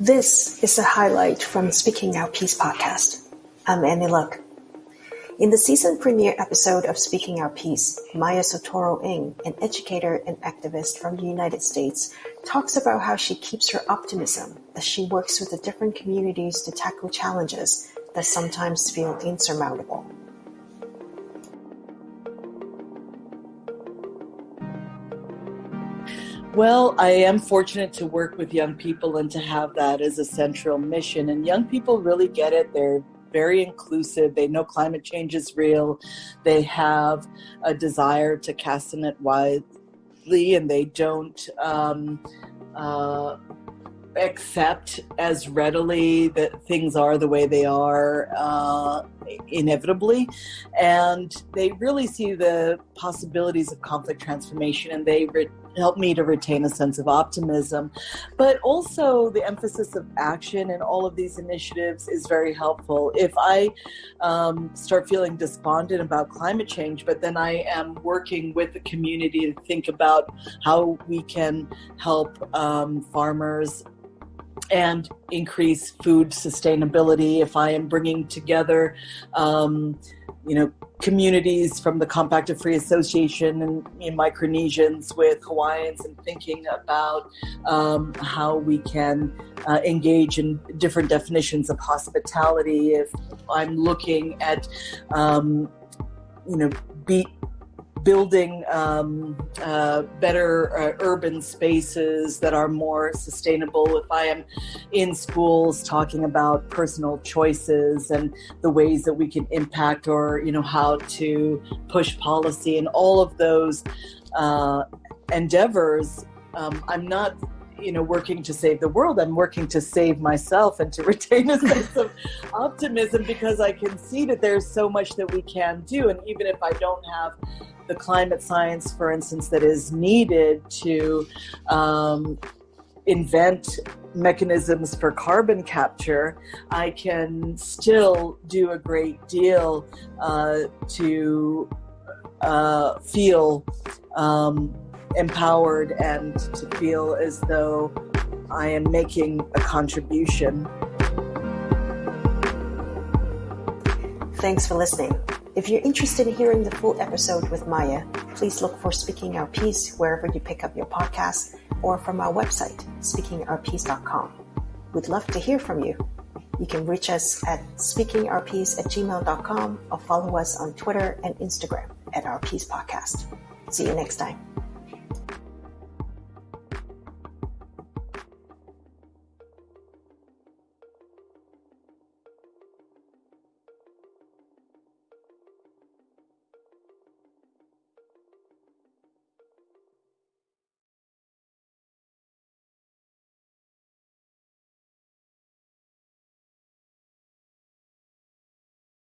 This is a highlight from Speaking Our Piece podcast. I'm Annie Luck. In the season premiere episode of Speaking Our Piece, Maya Soetoro-Ng, an educator and activist from the United States, talks about how she keeps her optimism as she works with the different communities to tackle challenges that sometimes feel insurmountable. Well, I am fortunate to work with young people and to have that as a central mission. And young people really get it. They're very inclusive. They know climate change is real. They have a desire to cast the net widely, and they don't um, uh, accept as readily that things are the way they are uh, inevitably. And they really see the possibilities of conflict transformation, and they. Re- help me to retain a sense of optimism. But also, the emphasis of action in all of these initiatives is very helpful. If I um, start feeling despondent about climate change, but then I am working with the community to think about how we can help um, farmers and increase food sustainability if i am bringing together um, you know communities from the Compact of Free Association and Micronesians with Hawaiians and thinking about um, how we can uh, engage in different definitions of hospitality. If I'm looking at, um, you know, be building um, uh, better uh, urban spaces that are more sustainable. If I am in schools talking about personal choices and the ways that we can impact or, you know, how to push policy and all of those uh, endeavors, um, I'm not you know working to save the world i'm working to save myself and to retain a sense of optimism because i can see that there's so much that we can do and even if i don't have the climate science, for instance, that is needed to um, invent mechanisms for carbon capture, I can still do a great deal uh, to uh, feel um, empowered and to feel as though I am making a contribution. Thanks for listening. If you're interested in hearing the full episode with Maya, please look for Speaking Our Piece wherever you pick up your podcast or from our website, speakingourpiece.com. We'd love to hear from you. You can reach us at speakingourpiece at gmail.com or follow us on Twitter and Instagram at Our Piece Podcast. See you next time.